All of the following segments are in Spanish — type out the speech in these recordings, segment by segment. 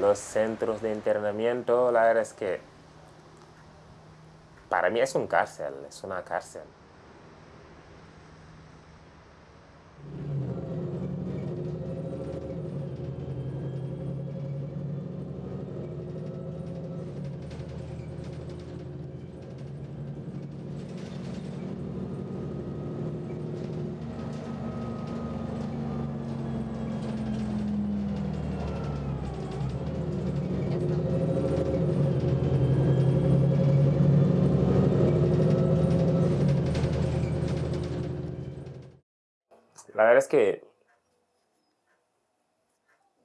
Los centros de internamiento, la verdad es que para mí es un cárcel, es una cárcel.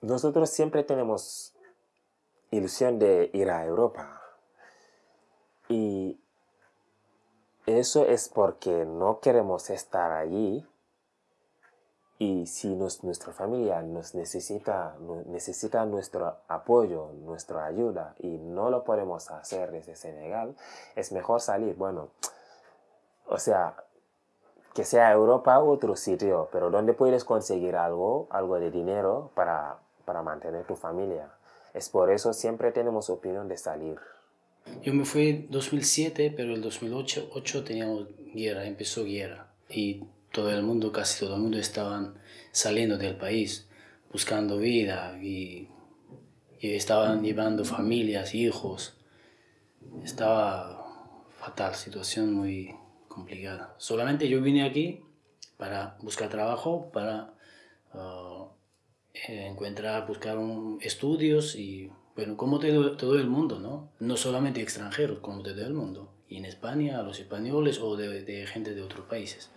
Nosotros siempre tenemos ilusión de ir a Europa. Y eso es porque no queremos estar allí. Y si nuestra familia nos necesita, necesita nuestro apoyo, nuestra ayuda, y no lo podemos hacer desde Senegal, es mejor salir. Bueno, o sea, que sea Europa u otro sitio, pero donde puedes conseguir algo, algo de dinero para, para mantener tu familia. Es por eso siempre tenemos opinión de salir. Yo me fui en 2007, pero en 2008 8 teníamos guerra, empezó guerra. Y todo el mundo, casi todo el mundo estaban saliendo del país, buscando vida y, y estaban llevando familias, hijos. Estaba fatal, situación muy, Solamente yo vine aquí para buscar trabajo, para uh, encontrar, buscar un, estudios y, bueno, como todo, el mundo, ¿no? No solamente extranjeros, como todo el mundo. Y en España, a los españoles o de gente de otros países.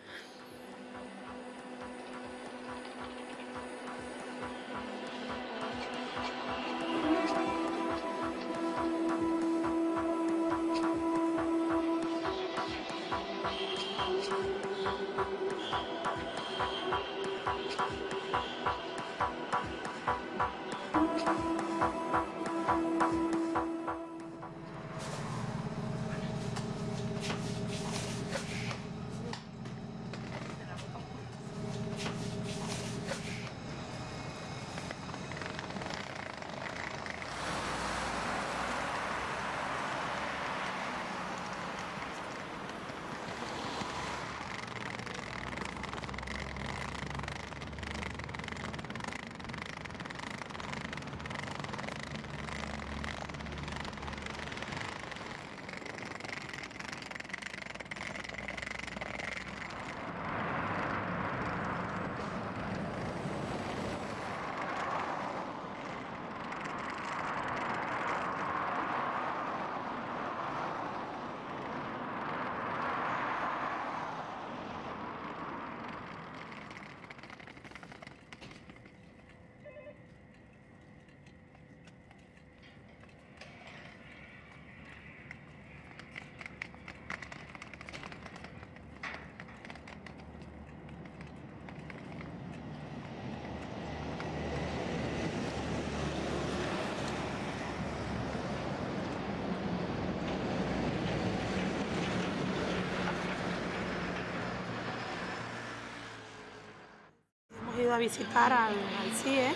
A visitar al, CIE,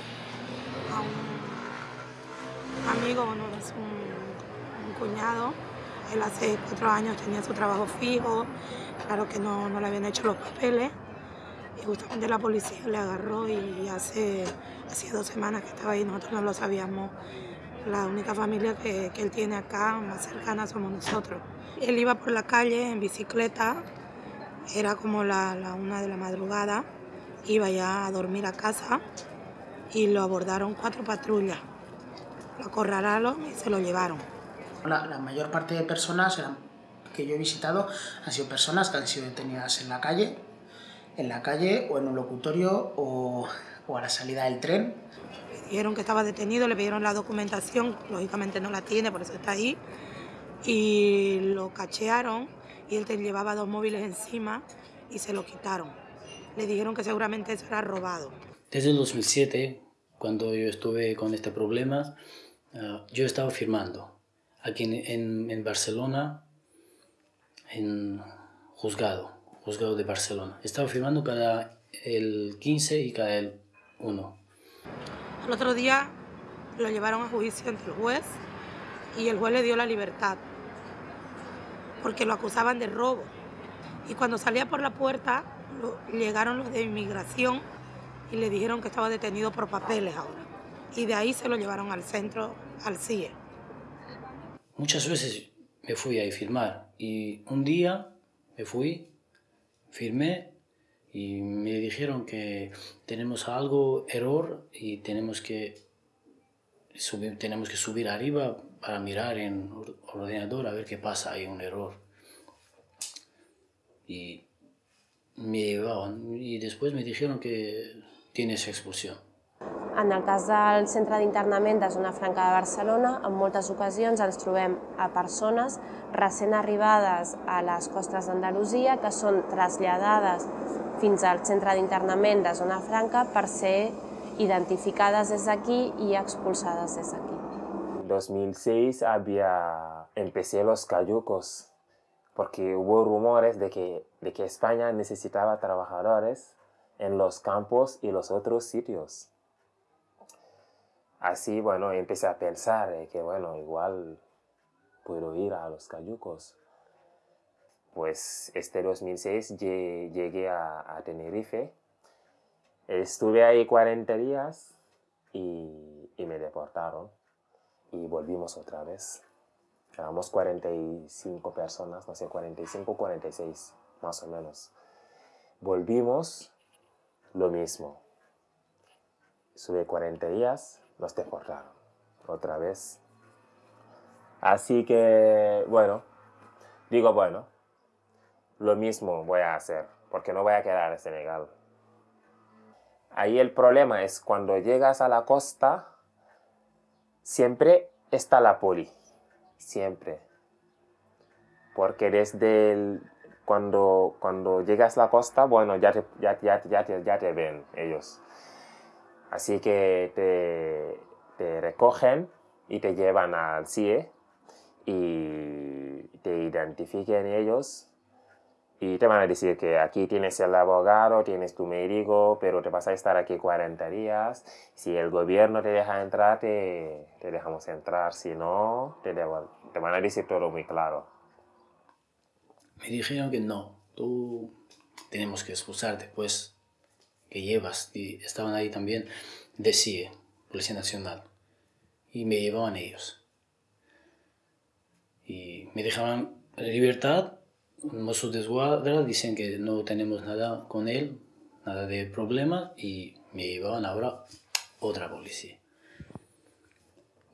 a un amigo, bueno, es un, cuñado. Él hace cuatro años tenía su trabajo fijo, claro que no, no le habían hecho los papeles. Y justamente la policía le agarró y hace, hace dos semanas que estaba ahí, nosotros no lo sabíamos. La única familia que, que él tiene acá, más cercana, somos nosotros. Él iba por la calle en bicicleta, era como la, la una de la madrugada, iba ya a dormir a casa y lo abordaron cuatro patrullas. Lo acorralaron y se lo llevaron. La, mayor parte de personas que yo he visitado han sido personas que han sido detenidas en la calle, en la calle o en un locutorio o, o a la salida del tren. Le dijeron que estaba detenido, le pidieron la documentación, lógicamente no la tiene, por eso está ahí, y lo cachearon y él te llevaba dos móviles encima y se lo quitaron le dijeron que seguramente eso era robado. Desde el 2007, cuando yo estuve con este problema, uh, yo estaba firmando aquí en, en, Barcelona, en juzgado, juzgado de Barcelona. Estaba firmando cada el 15 y cada el 1. El otro día lo llevaron a juicio ante el juez y el juez le dio la libertad porque lo acusaban de robo. Y cuando salía por la puerta, llegaron los de inmigración y le dijeron que estaba detenido por papeles ahora. Y de ahí se lo llevaron al centro, al CIE. Muchas veces me fui a firmar y un día me fui, firmé y me dijeron que tenemos algo error y tenemos que subir, tenemos que subir arriba para mirar en ordenador a ver qué pasa, hay un error. Y me llevaban y después me dijeron que tienes expulsión. En el cas del centre d'internament de Zona Franca de Barcelona, en moltes ocasions ens trobem a persones recent arribades a les costes d'Andalusia que són traslladades fins al centre d'internament de Zona Franca per ser identificades des d'aquí i expulsades des d'aquí. En 2006 había, empecé los cayucos porque hubo rumores de que, de que España necesitaba trabajadores en los campos y los otros sitios. Así, bueno, empecé a pensar que, bueno, igual puedo ir a los cayucos. Pues este 2006 llegué a, Tenerife. Estuve ahí 40 días y, y me deportaron. Y volvimos otra vez. Éramos 45 personas, no sé, 45, 46, más o menos. Volvimos, lo mismo. Sube 40 días, nos deportaron otra vez. Así que, bueno, digo, bueno, lo mismo voy a hacer, porque no voy a quedar en Senegal. Ahí el problema es cuando llegas a la costa, siempre está la poli, siempre. Porque desde cuando, cuando llegas a la costa, bueno, ya ya, ya, ya, ya te ven ellos. Así que te, recogen y te llevan al CIE y te identifiquen ellos y te van a decir que aquí tienes el abogado, tienes tu médico, pero te vas a estar aquí 40 días. Si el gobierno te deja entrar, te, te dejamos entrar. Si no, te, te van a decir todo muy claro. Me dijeron que no, tú tenemos que expulsarte, pues que llevas, y estaban ahí también de CIE, Policía Nacional, y me llevaban ellos. Y me dejaban libertad, mozos de escuadra dicen que no tenemos nada con él, nada de problema, y me llevaban ahora otra policía.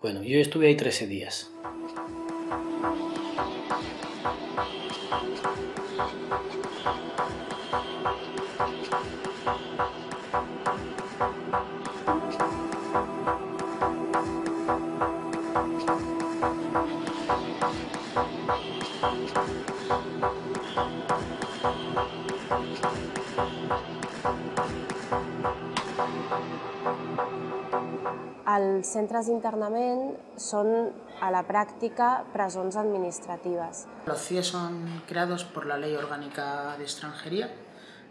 Bueno, yo estuve ahí 13 días. Els centres d'internament són a la práctica presons administratives. Los CIE son creados por la Ley Orgánica de Extranjería,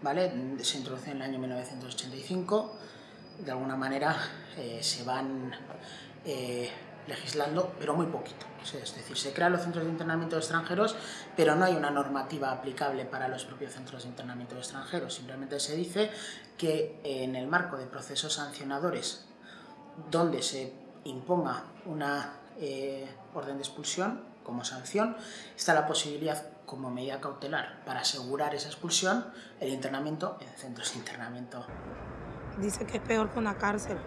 ¿vale? se introduce en el año 1985, de alguna manera eh, se van eh, legislando, pero muy poquito. Es decir, se crean los centros de internamiento de extranjeros, pero no hay una normativa aplicable para los propios centros de internamiento de extranjeros. Simplemente se dice que en el marco de procesos sancionadores donde se imponga una eh, orden de expulsión como sanción, está la posibilidad como medida cautelar para asegurar esa expulsión, el internamiento en centros de internamiento. Dice que es peor que una cárcel.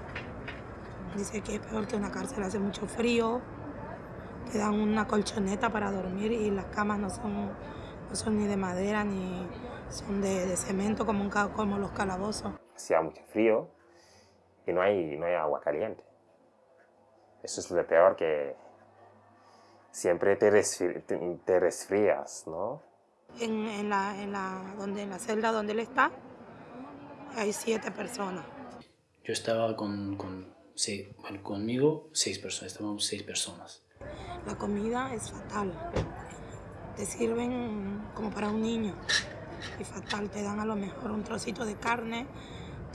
Dice que es peor que una cárcel, hace mucho frío, te dan una colchoneta para dormir y las camas no son, no son ni de madera ni son de, cemento como, un, como los calabozos. Hacía mucho frío, y no hay, no hay agua caliente. Eso es lo peor que siempre te, te resfrías, ¿no? En, en, la, en, la, donde, en la celda donde él está hay siete personas. Yo estaba con, con sí, bueno, conmigo seis personas, estábamos seis personas. La comida es fatal. Te sirven como para un niño. Es fatal, te dan a lo mejor un trocito de carne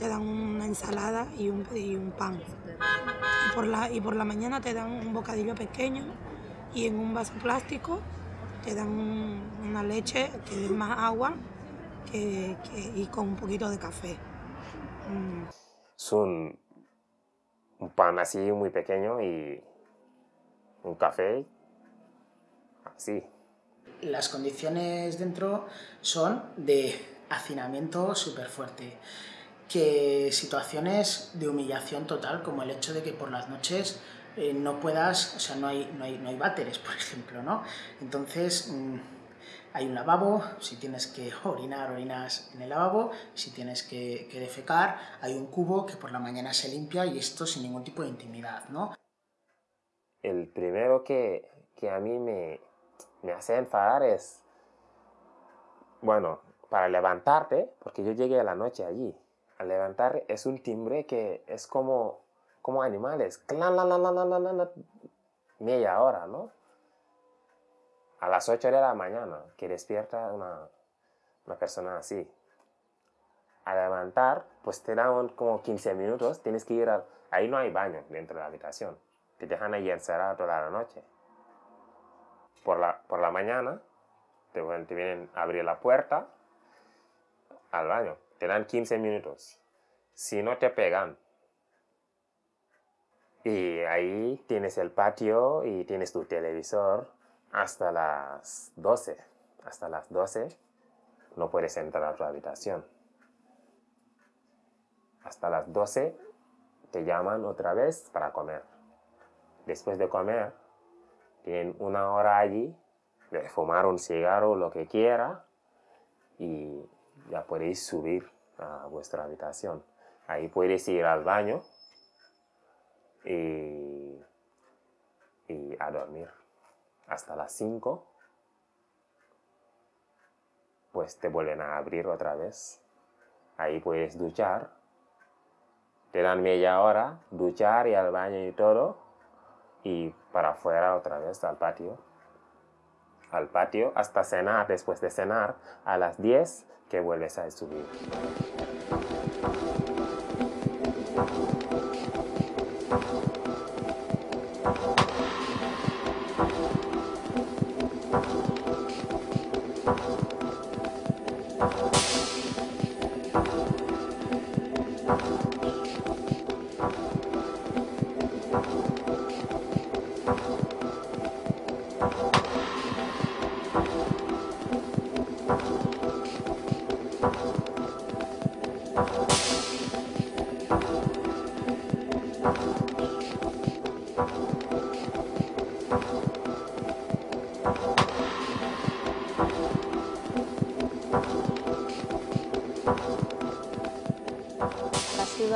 te dan una ensalada y un, y un pan. Y por, la, y por la mañana te dan un bocadillo pequeño y en un vaso plástico te dan una leche que es más agua que, que, y con un poquito de café. Mm. Es un, un pan así muy pequeño y un café así. Las condiciones dentro son de hacinamiento súper fuerte, que situaciones de humillación total, como el hecho de que por las noches eh, no puedas, o sea, no hay, no hay, no hay váteres, por ejemplo, ¿no? Entonces, mmm, hay un lavabo, si tienes que orinar, orinas en el lavabo, si tienes que, que, defecar, hay un cubo que por la mañana se limpia y esto sin ningún tipo de intimidad, ¿no? El primero que, que a mí me, me hace enfadar es, bueno, para levantarte, porque yo llegué a la noche allí, al levantar es un timbre que es como, como animales, clan, la, la, la, media hora, ¿no? A las 8 de la mañana, que despierta una, una persona así. A levantar, pues te dan como 15 minutos, tienes que ir a... Ahí no hay baño dentro de la habitación, te dejan ahí encerrado toda la noche. Por la, por la mañana, te, te vienen a abrir la puerta al baño. Te dan 15 minutos. Si no te pegan. Y ahí tienes el patio y tienes tu televisor hasta las 12. Hasta las 12 no puedes entrar a tu habitación. Hasta las 12 te llaman otra vez para comer. Después de comer, tienen una hora allí de fumar un cigarro, lo que quiera, y ya podéis subir a vuestra habitación. Ahí puedes ir al baño y, y a dormir hasta las 5. Pues te vuelven a abrir otra vez. Ahí puedes duchar. Te dan media hora, duchar y al baño y todo. Y para afuera otra vez al patio. Al patio hasta cenar. Después de cenar, a las 10 que vuelves a subir.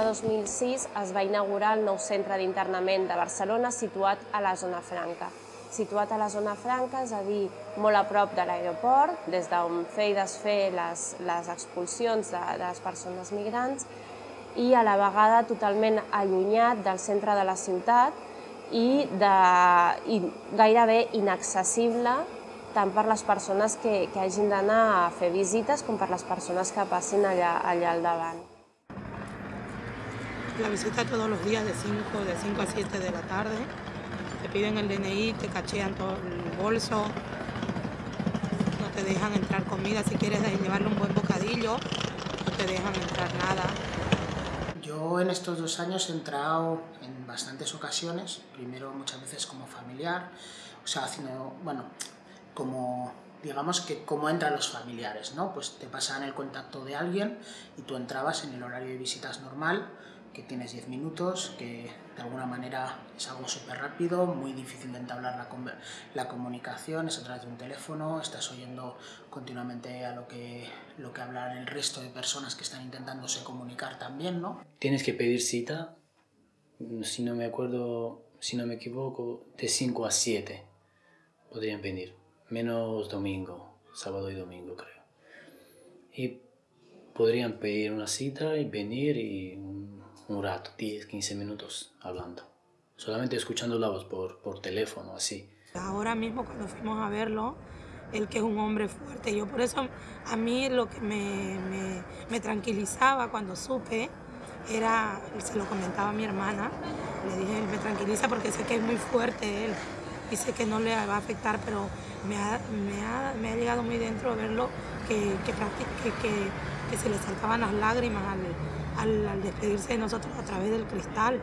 2006 es va inaugurar el nou centre d'internament de Barcelona situat a la zona franca. Situat a la zona franca, és a dir, molt a prop de l'aeroport, des d'on fer i desfer les, les expulsions de, de les persones migrants, i a la vegada totalment allunyat del centre de la ciutat i, de, i gairebé inaccessible tant per les persones que, que hagin d'anar a fer visites com per les persones que passin allà, allà al davant. La visita todos los días de 5, de 5 a 7 de la tarde. Te piden el DNI, te cachean todo el bolso, no te dejan entrar comida. Si quieres llevarle un buen bocadillo, no te dejan entrar nada. Yo en estos dos años he entrado en bastantes ocasiones, primero muchas veces como familiar, o sea, haciendo, bueno, como digamos que cómo entran los familiares, ¿no? Pues te pasan el contacto de alguien y tú entrabas en el horario de visitas normal, que tienes 10 minutos, que de alguna manera es algo súper rápido, muy difícil de entablar la, la, comunicación, es a través de un teléfono, estás oyendo continuamente a lo que, lo que hablan el resto de personas que están intentándose comunicar también, ¿no? Tienes que pedir cita, si no me acuerdo, si no me equivoco, de 5 a 7 podrían venir, menos domingo, sábado y domingo creo. Y podrían pedir una cita y venir y un rato, 10, 15 minutos hablando. Solamente escuchando la voz por, por teléfono, así. Ahora mismo cuando fuimos a verlo, él que es un hombre fuerte, yo por eso a mí lo que me, me, me tranquilizaba cuando supe era, se lo comentaba a mi hermana, le dije, me tranquiliza porque sé que es muy fuerte él y sé que no le va a afectar, pero me ha, me ha, llegado muy dentro verlo que, que, que, que, se le saltaban las lágrimas al, al, despedirse de nosotros a través del cristal,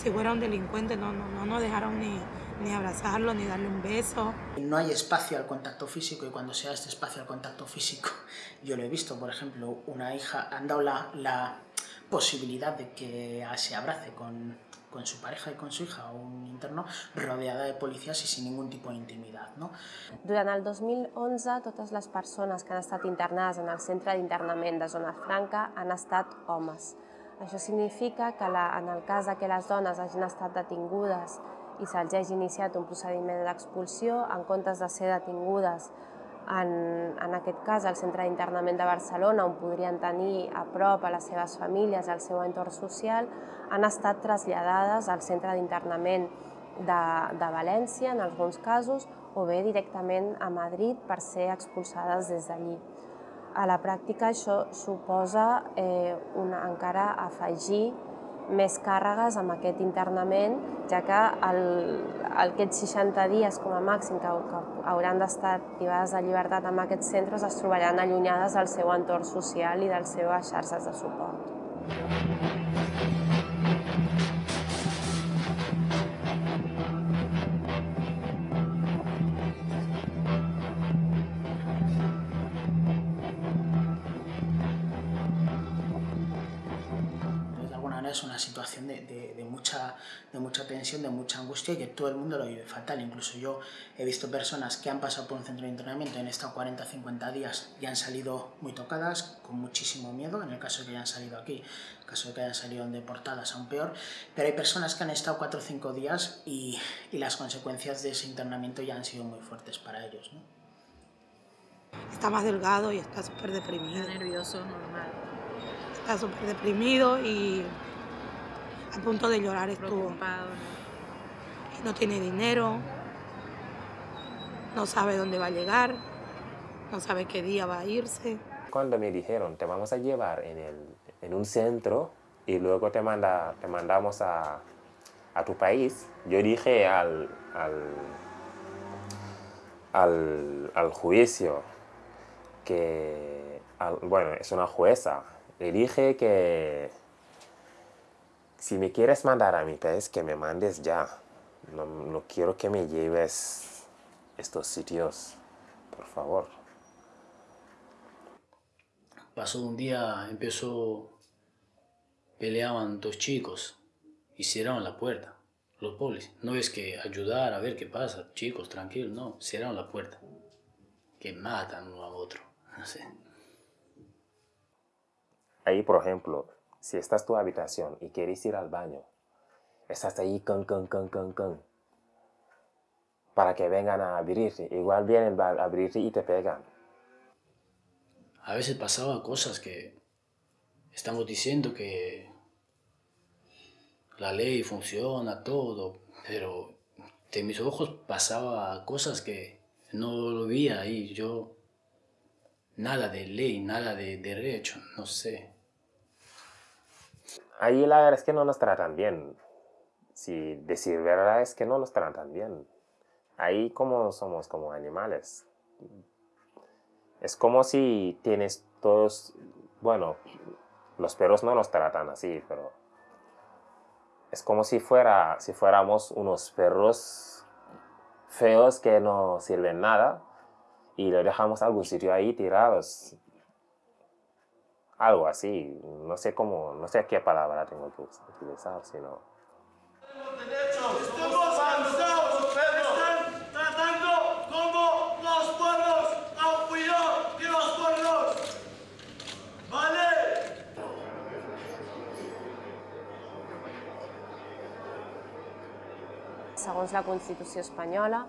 si fuera un delincuente, no, no, no nos dejaron ni, ni abrazarlo, ni darle un beso. No hay espacio al contacto físico y cuando sea este espacio al contacto físico, yo lo he visto, por ejemplo, una hija, han dado la, la posibilidad de que se abrace con, con su pareja i con su hija o un interno rodeada de policies i sin ningú tipus d'intimitat. No? Durant el 2011, totes les persones que han estat internades en el centre d'internament de Zona Franca han estat homes. Això significa que la, en el cas que les dones hagin estat detingudes i se'ls hagi iniciat un procediment d'expulsió, en comptes de ser detingudes en, en aquest cas al centre d'internament de Barcelona, on podrien tenir a prop a les seves famílies, al seu entorn social, han estat traslladades al centre d'internament de, de València, en alguns casos, o bé directament a Madrid per ser expulsades des d'allí. A la pràctica això suposa eh, una, encara afegir més càrregues amb aquest internament, ja que el, aquests 60 dies com a màxim que, que hauran d'estar privades de llibertat en aquests centres es trobaran allunyades del seu entorn social i de les seves xarxes de suport. Mucha, de mucha tensión, de mucha angustia y que todo el mundo lo vive fatal. Incluso yo he visto personas que han pasado por un centro de entrenamiento en estado 40 50 días y han salido muy tocadas, con muchísimo miedo, en el caso de que hayan salido aquí, en el caso de que hayan salido deportadas aún peor, pero hay personas que han estado 4 o 5 días y, las consecuencias de ese internamiento ya han sido muy fuertes para ellos. Está más delgado y está súper deprimido. Está nervioso, normal. Está súper deprimido y a punto de llorar estuvo. ¿no? no tiene dinero, no sabe dónde va a llegar, no sabe qué día va a irse. Cuando me dijeron, te vamos a llevar en, el, en un centro y luego te, manda, te mandamos a, a tu país, yo dije al, al, al, al juicio que, bueno, es una jueza, le dije que si me quieres mandar a mi país, que me mandes ya. No, no quiero que me lleves estos sitios, por favor. Pasó un día, empezó, peleaban dos chicos y cerraron la puerta, los polis. No es que ayudar a ver qué pasa, chicos, tranquilos, no, cerraron la puerta. Que matan uno a otro, no sé. Ahí, por ejemplo, si estás en tu habitación y quieres ir al baño, estás ahí con, con, con, con, con, para que vengan a abrirte. Igual vienen a abrirte y te pegan. A veces pasaba cosas que estamos diciendo que la ley funciona, todo, pero de mis ojos pasaba cosas que no lo veía ahí. Yo, nada de ley, nada de derecho, no sé ahí la verdad es que no nos tratan bien. Si decir verdad es que no nos tratan bien. Ahí como somos como animales. Es como si tienes todos, bueno, los perros no nos tratan así, pero es como si, fuera, si fuéramos unos perros feos que no sirven nada y lo dejamos a algún sitio ahí tirados algo así, no sé cómo, no sé qué palabra tengo que utilizar, sino... tratando como los pueblos, de los pueblos, ¿vale? Segons la Constitució espanyola,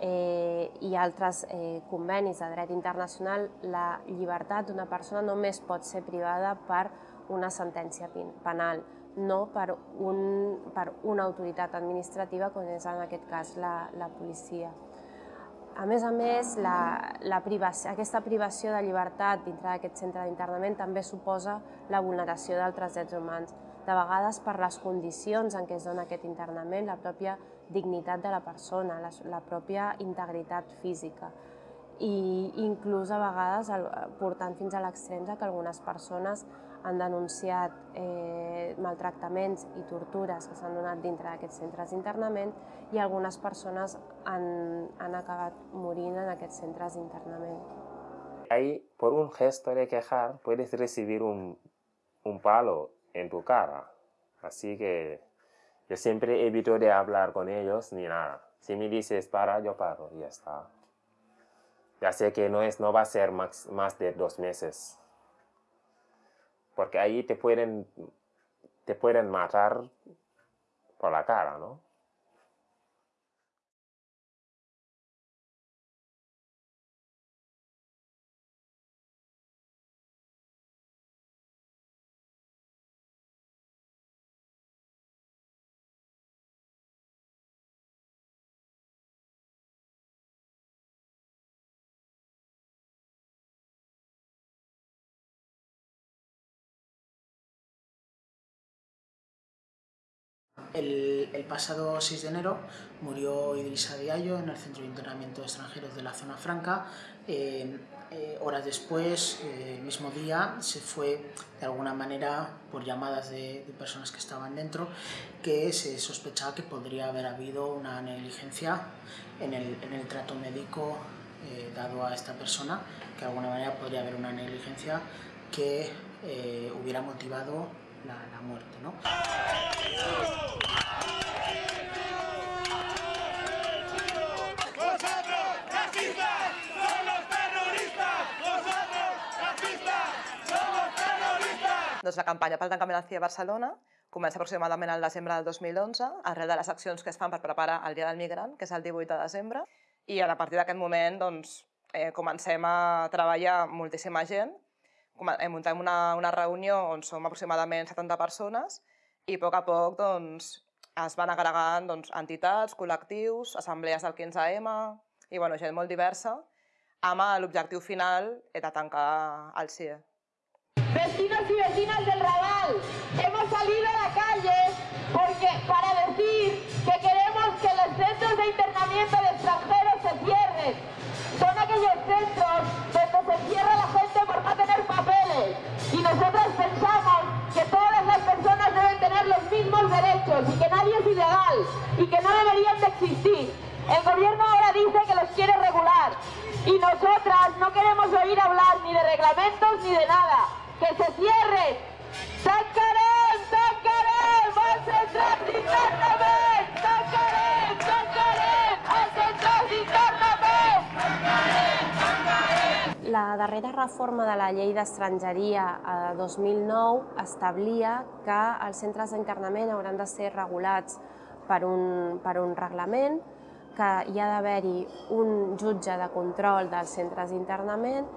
eh, i altres eh, convenis de dret internacional, la llibertat d'una persona només pot ser privada per una sentència penal, no per, un, per una autoritat administrativa, com és en aquest cas la, la policia. A més a més, la, la privació, aquesta privació de llibertat dintre d'aquest centre d'internament també suposa la vulneració d'altres drets humans. De vegades, per les condicions en què es dona aquest internament, la pròpia dignitat de la persona, la, la pròpia integritat física i inclús a vegades el, portant fins a l'extrem que algunes persones han denunciat eh, maltractaments i tortures que s'han donat dintre d'aquests centres d'internament i algunes persones han, han acabat morint en aquests centres d'internament. Ahí, por un gesto de quejar, puedes recibir un, un palo en tu cara. Así que yo siempre evito de hablar con ellos ni nada. Si me dices para, yo paro y ya está. Ya sé que no, es, no va a ser más, más de dos meses. Porque ahí te pueden, te pueden matar por la cara, ¿no? El, pasado 6 de enero murió Idrissa Diallo en el Centro de Internamiento de Extranjeros de la Zona Franca. Eh, eh, horas después, eh, el mismo día, se fue de alguna manera por llamadas de, personas que estaban dentro que se sospechaba que podría haber habido una negligencia en el, en el trato médico dado a esta persona, que de alguna manera podría haber una negligencia que hubiera motivado la, la muerte. ¿no? Doncs la campanya pel tancament del CIE a Barcelona comença aproximadament al desembre del 2011, arrel de les accions que es fan per preparar el Dia del Migrant, que és el 18 de desembre, i a partir d'aquest moment doncs, eh, comencem a treballar moltíssima gent muntem una, una reunió on som aproximadament 70 persones i a poc a poc doncs, es van agregant doncs, entitats, col·lectius, assemblees del 15M i bueno, gent molt diversa amb l'objectiu final de tancar el CIE. Vecinos y vecinas del Raval, hemos salido a la calle porque, para decir que queremos que los centros de internamiento de extranjeros se cierren. Son aquellos centros donde se cierra la papeles. Y nosotros pensamos que todas las personas deben tener los mismos derechos y que nadie es ilegal y que no deberían de existir. El gobierno ahora dice que los quiere regular y nosotras no queremos oír hablar ni de reglamentos ni de nada. ¡Que se cierren! ¡Tancarem! ¡Tancarem! Darrera reforma de la llei d'estrangeria a 2009 establia que els centres d'internament hauran de ser regulats per un, per un reglament, que hi ha d'haver-hi un jutge de control dels centres d'internament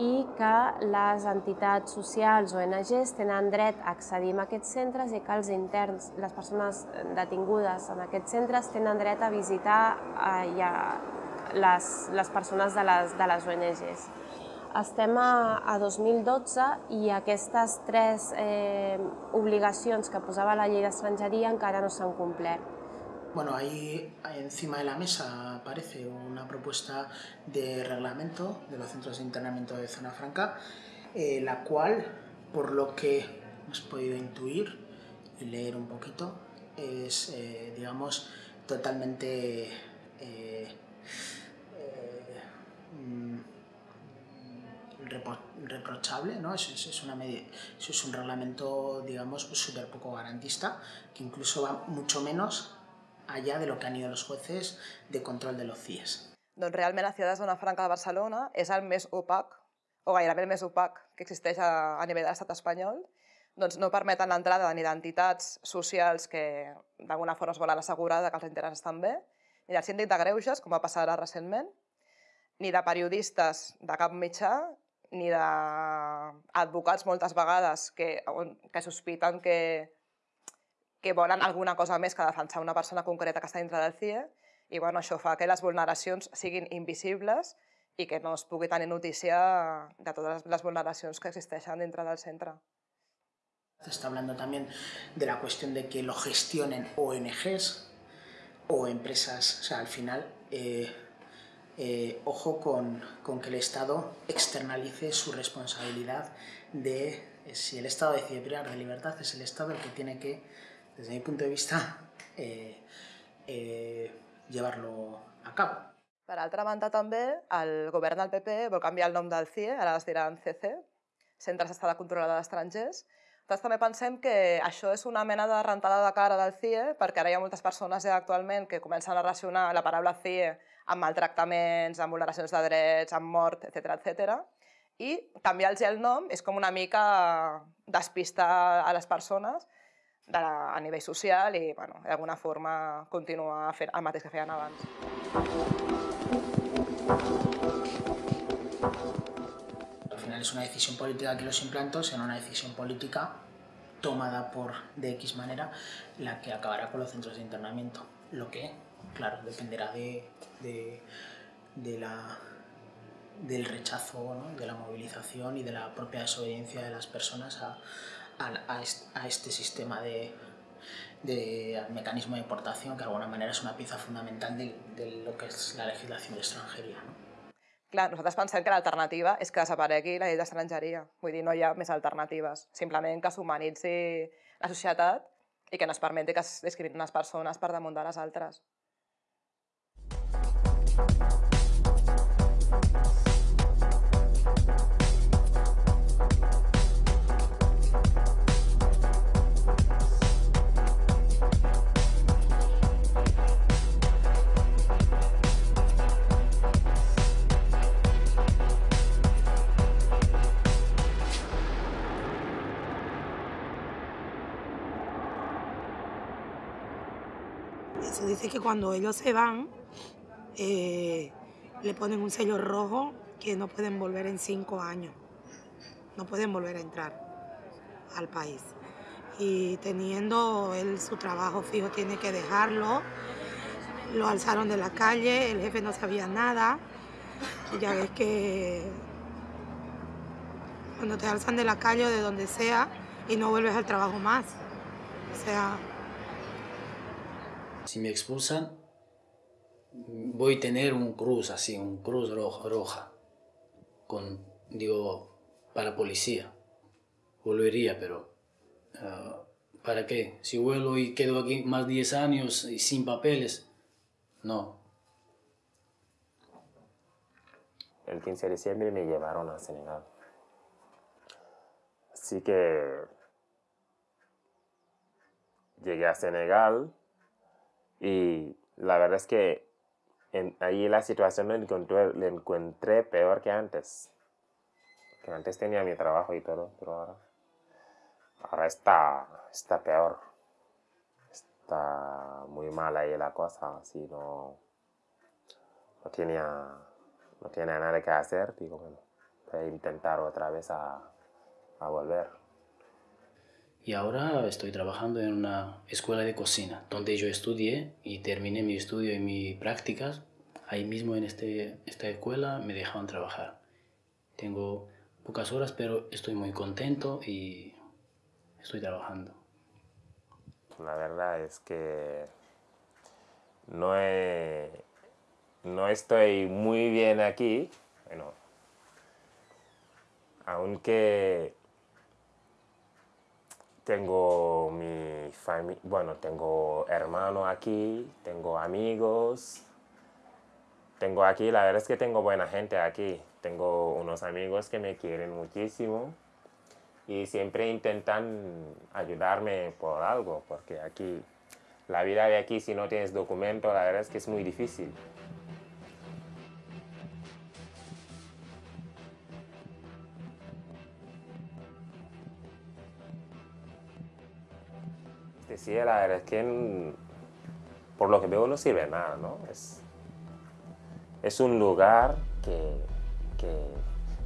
i que les entitats socials o ONGs tenen dret a accedir a aquests centres i que els interns, les persones detingudes en aquests centres, tenen dret a visitar eh, a les, les persones de les, de les ONGs. Estem a, a 2012 i aquestes tres eh, que posava la llei d'estrangeria encara no s'han complert. Bueno, ahí encima de la mesa aparece una propuesta de reglamento de los centros de internamiento de zona franca, eh, la cual, por lo que hemos podido intuir y leer un poquito, es, eh, digamos, totalmente eh, reprochable, ¿no? Es, es, una es un reglamento, digamos, súper poco garantista, que incluso va mucho menos allá de lo que han ido los jueces de control de los CIES. Doncs realment la ciutat de Zona Franca de Barcelona és el més opac, o gairebé el més opac que existeix a, a nivell de l'estat espanyol, doncs no permeten l'entrada ni d'entitats socials que d'alguna forma es volen assegurar que els interessos estan bé, ni del síndic de greuges, com va passar ara recentment, ni de periodistes de cap mitjà, ni d'advocats moltes vegades que, que sospiten que que volen alguna cosa més que defensar una persona concreta que està dintre del CIE i bueno, això fa que les vulneracions siguin invisibles i que no es pugui tenir notícia de totes les vulneracions que existeixen dintre del centre. Se está hablando también de la cuestión de que lo gestionen ONGs o empresas, o sea, al final, eh, eh, ojo con, con, que el Estado externalice su responsabilidad de, eh, si el Estado decide privar de libertad, es el Estado el que tiene que, desde mi punto de vista, eh, eh, llevarlo a cabo. Per altra banda, també, el govern del PP vol canviar el nom del CIE, ara es diran CC, Centre d'Estada Controlada d'Estrangers. Nosaltres també pensem que això és una mena de rentada de cara del CIE, perquè ara hi ha moltes persones ja actualment que comencen a relacionar la paraula CIE amb maltractaments, amb vulneracions de drets, amb mort, etc etc. I canviar-los el nom és com una mica despistar a les persones de, a nivell social i bueno, d'alguna forma continuar fent el mateix que feien abans. Al final es una decisión política que los implantos, será una decisión política tomada por de X manera la que acabará con los centros de internamiento. Lo que, claro, dependerá de, de, de la, del rechazo, ¿no? de la movilización y de la propia desobediencia de las personas a, a, a este sistema de, de mecanismo de deportación, que de alguna manera és una pieza fundamental de, de lo que és la legislació d'estrangeria. No? Clar, nosaltres pensem que l'alternativa és que desaparegui la llei d'estrangeria. Vull dir, no hi ha més alternatives. Simplement que s'humanitzi la societat i que no es permeti que es discriminin les persones per damunt de les altres. Eso dice que cuando ellos se van, eh, le ponen un sello rojo que no pueden volver en cinco años. No pueden volver a entrar al país. Y teniendo él su trabajo fijo, tiene que dejarlo. Lo alzaron de la calle, el jefe no sabía nada. Ya ves que cuando te alzan de la calle o de donde sea y no vuelves al trabajo más. O sea, Si me expulsan, voy a tener un cruz así, un cruz roja, roja con, digo, para policía. Volvería, pero uh, ¿para qué? Si vuelvo y quedo aquí más 10 años y sin papeles, no. El 15 de diciembre me llevaron a Senegal. Así que llegué a Senegal y la verdad es que en, ahí la situación la encontré, encontré peor que antes. Que antes tenía mi trabajo y todo, pero ahora, ahora está, está peor. Está muy mal ahí la cosa, así no, no tenía, no tenía nada que hacer. Digo, bueno, voy a intentar otra vez a, a volver. Y ahora estoy trabajando en una escuela de cocina, donde yo estudié y terminé mi estudio y mis prácticas. Ahí mismo en este, esta escuela me dejaban trabajar. Tengo pocas horas, pero estoy muy contento y estoy trabajando. La verdad es que no, he, no estoy muy bien aquí, bueno, aunque tengo mi familia, bueno, tengo hermano aquí, tengo amigos, tengo aquí, la verdad es que tengo buena gente aquí, tengo unos amigos que me quieren muchísimo y siempre intentan ayudarme por algo, porque aquí, la vida de aquí si no tienes documento, la verdad es que es muy difícil. Este sí, la verdad es que por lo que veo no sirve nada, ¿no? Es, es un lugar que, que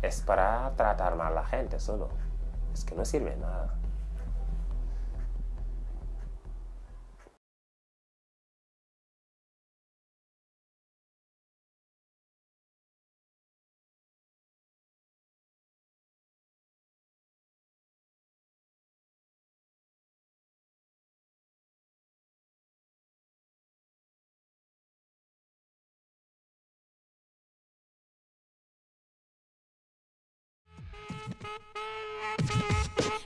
es para tratar mal a la gente solo. Es que no sirve nada.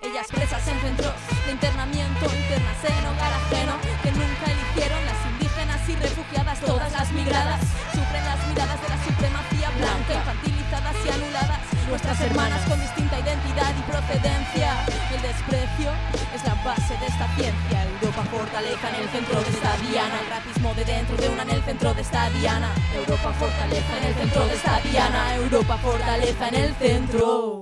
Ellas presas en centros de internamiento, internas en hogar ajeno, que nunca eligieron las indígenas y refugiadas, todas las migradas, sufren las miradas de la supremacía blanca, infantilizadas y anuladas, nuestras hermanas con distinta identidad y procedencia. El desprecio es la base de esta ciencia. Europa fortaleza en el centro de esta diana, el racismo de dentro de una en el centro de esta diana. Europa fortaleza en el centro de esta diana, Europa fortaleza en el centro.